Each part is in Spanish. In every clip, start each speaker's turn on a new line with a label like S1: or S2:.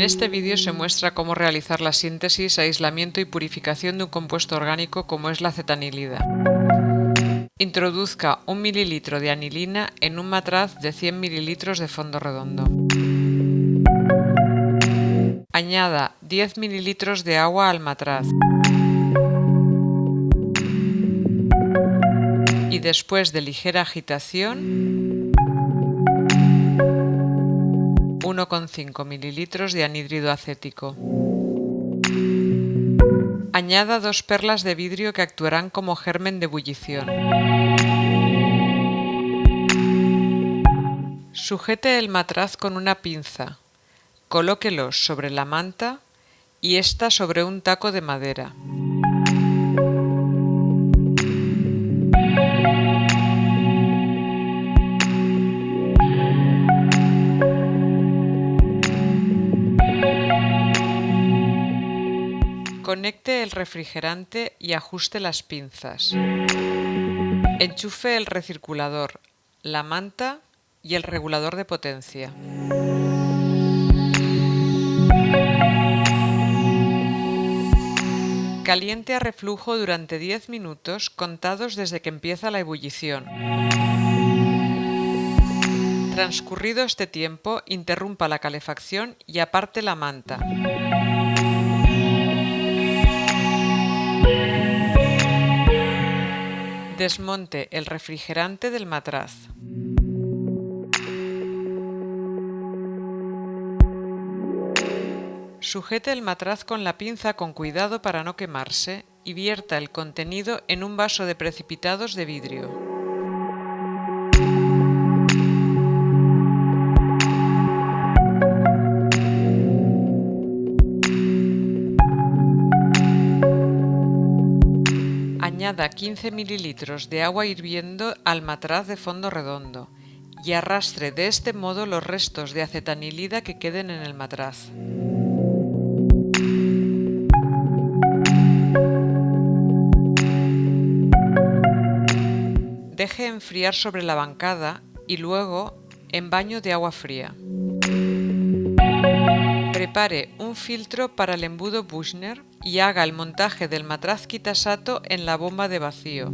S1: En este vídeo se muestra cómo realizar la síntesis, aislamiento y purificación de un compuesto orgánico como es la acetanilida. Introduzca un mililitro de anilina en un matraz de 100 mililitros de fondo redondo. Añada 10 mililitros de agua al matraz. Y después de ligera agitación, 1,5 mililitros de anhídrido acético. Añada dos perlas de vidrio que actuarán como germen de ebullición. Sujete el matraz con una pinza. Colóquelos sobre la manta y esta sobre un taco de madera. Conecte el refrigerante y ajuste las pinzas. Enchufe el recirculador, la manta y el regulador de potencia. Caliente a reflujo durante 10 minutos contados desde que empieza la ebullición. Transcurrido este tiempo, interrumpa la calefacción y aparte la manta. Desmonte el refrigerante del matraz. Sujete el matraz con la pinza con cuidado para no quemarse y vierta el contenido en un vaso de precipitados de vidrio. Añada 15 mililitros de agua hirviendo al matraz de fondo redondo y arrastre de este modo los restos de acetanilida que queden en el matraz. Deje enfriar sobre la bancada y luego en baño de agua fría. Prepare un filtro para el embudo Buchner y haga el montaje del matraz Kitasato en la bomba de vacío.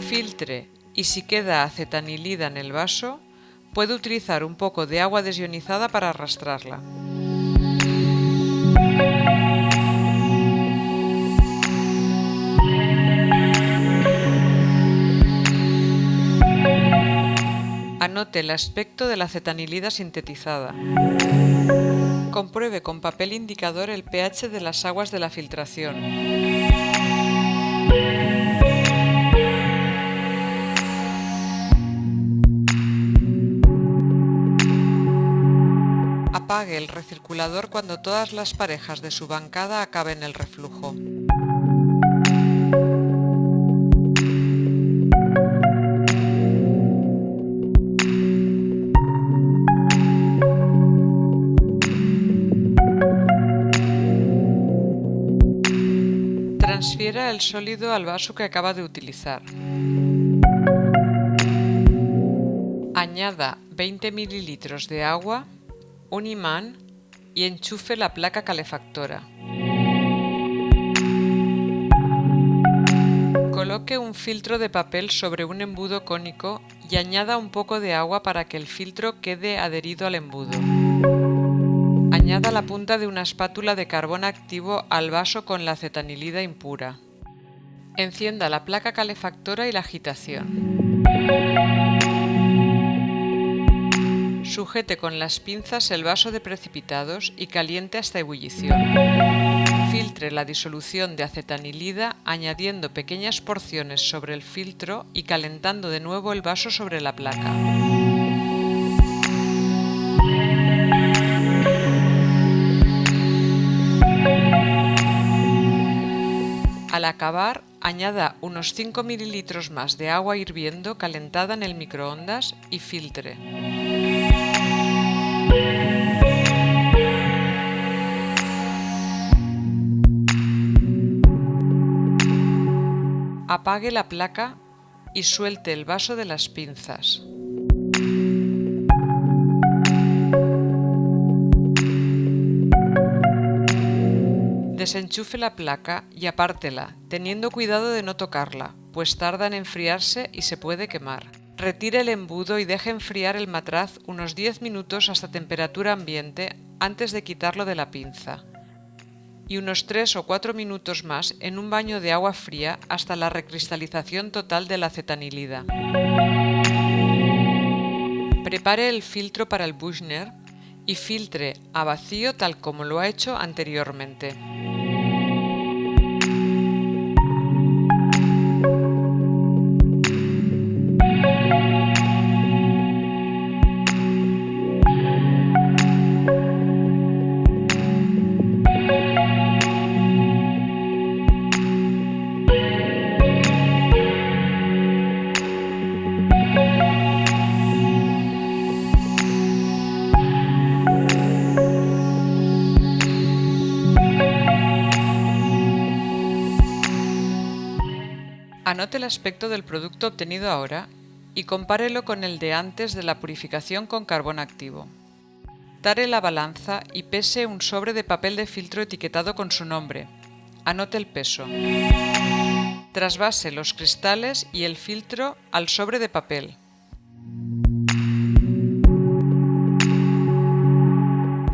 S1: Filtre y si queda acetanilida en el vaso, puede utilizar un poco de agua desionizada para arrastrarla. Anote el aspecto de la acetanilida sintetizada. Compruebe con papel indicador el pH de las aguas de la filtración. El recirculador cuando todas las parejas de su bancada acaben el reflujo. Transfiera el sólido al vaso que acaba de utilizar. Añada 20 mililitros de agua un imán y enchufe la placa calefactora. Coloque un filtro de papel sobre un embudo cónico y añada un poco de agua para que el filtro quede adherido al embudo. Añada la punta de una espátula de carbón activo al vaso con la acetanilida impura. Encienda la placa calefactora y la agitación. Sujete con las pinzas el vaso de precipitados y caliente hasta ebullición. Filtre la disolución de acetanilida añadiendo pequeñas porciones sobre el filtro y calentando de nuevo el vaso sobre la placa. Al acabar, añada unos 5 mililitros más de agua hirviendo calentada en el microondas y filtre. Apague la placa y suelte el vaso de las pinzas. Desenchufe la placa y apártela, teniendo cuidado de no tocarla, pues tarda en enfriarse y se puede quemar. Retire el embudo y deje enfriar el matraz unos 10 minutos hasta temperatura ambiente antes de quitarlo de la pinza. Y unos 3 o 4 minutos más en un baño de agua fría hasta la recristalización total de la acetanilida. Prepare el filtro para el Buchner y filtre a vacío tal como lo ha hecho anteriormente. Anote el aspecto del producto obtenido ahora y compárelo con el de antes de la purificación con carbón activo. Tare la balanza y pese un sobre de papel de filtro etiquetado con su nombre. Anote el peso. Trasvase los cristales y el filtro al sobre de papel.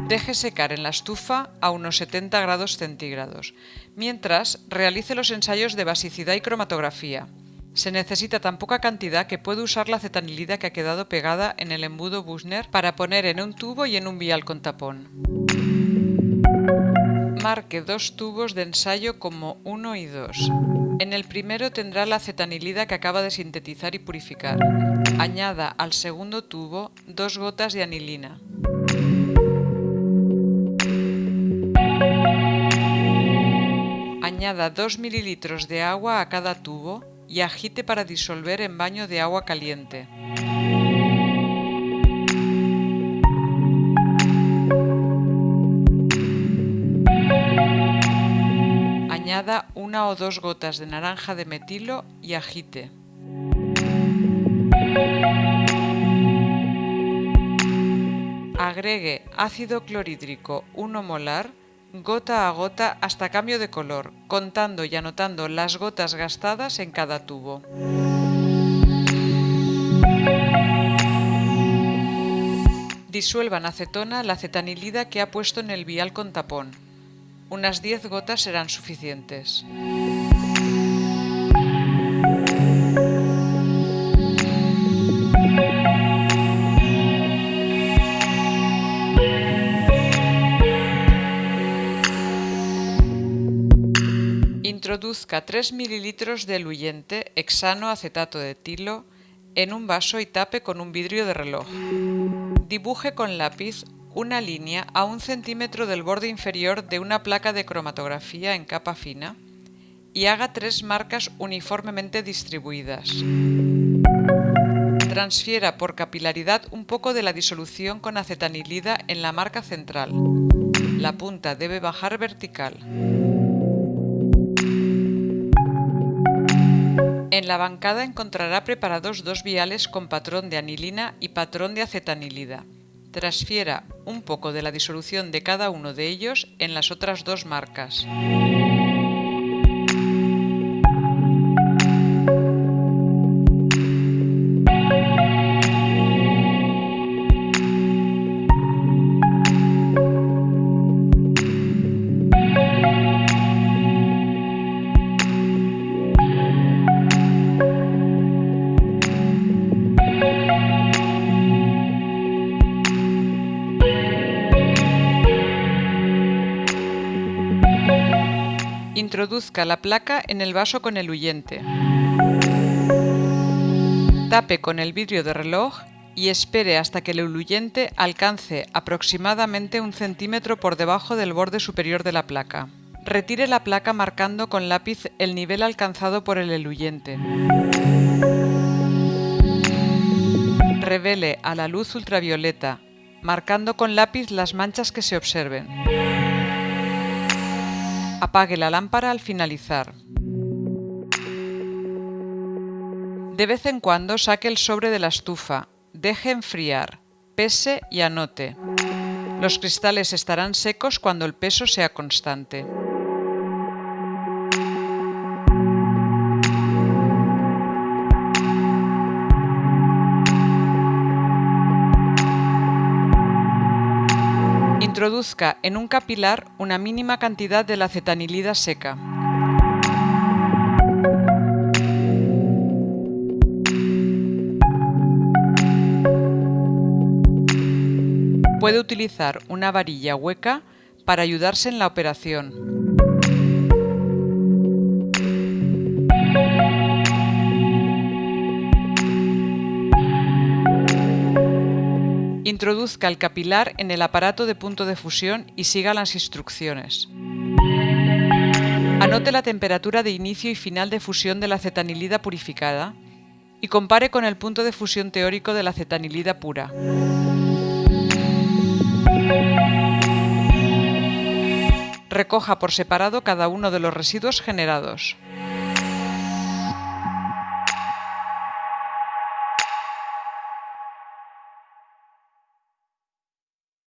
S1: Deje secar en la estufa a unos 70 grados centígrados, mientras realice los ensayos de basicidad y cromatografía. Se necesita tan poca cantidad que puede usar la cetanilida que ha quedado pegada en el embudo Buchner para poner en un tubo y en un vial con tapón. Marque dos tubos de ensayo como 1 y 2. En el primero tendrá la cetanilida que acaba de sintetizar y purificar. Añada al segundo tubo dos gotas de anilina. Añada 2 mililitros de agua a cada tubo y agite para disolver en baño de agua caliente. Añada una o dos gotas de naranja de metilo y agite. Agregue ácido clorhídrico 1 molar gota a gota hasta cambio de color, contando y anotando las gotas gastadas en cada tubo. Disuelvan acetona la acetanilida que ha puesto en el vial con tapón. Unas 10 gotas serán suficientes. Introduzca 3 ml de eluyente hexano acetato de tilo en un vaso y tape con un vidrio de reloj. Dibuje con lápiz una línea a un centímetro del borde inferior de una placa de cromatografía en capa fina y haga tres marcas uniformemente distribuidas. Transfiera por capilaridad un poco de la disolución con acetanilida en la marca central. La punta debe bajar vertical. En la bancada encontrará preparados dos viales con patrón de anilina y patrón de acetanilida. Transfiera un poco de la disolución de cada uno de ellos en las otras dos marcas. Introduzca la placa en el vaso con el. Tape con el vidrio de reloj y espere hasta que el eluyente alcance aproximadamente un centímetro por debajo del borde superior de la placa. Retire la placa marcando con lápiz el nivel alcanzado por el eluyente. Revele a la luz ultravioleta, marcando con lápiz las manchas que se observen. Apague la lámpara al finalizar. De vez en cuando saque el sobre de la estufa, deje enfriar, pese y anote. Los cristales estarán secos cuando el peso sea constante. Introduzca en un capilar una mínima cantidad de la acetanilida seca. Puede utilizar una varilla hueca para ayudarse en la operación. Introduzca el capilar en el aparato de punto de fusión y siga las instrucciones. Anote la temperatura de inicio y final de fusión de la acetanilida purificada y compare con el punto de fusión teórico de la acetanilida pura. Recoja por separado cada uno de los residuos generados.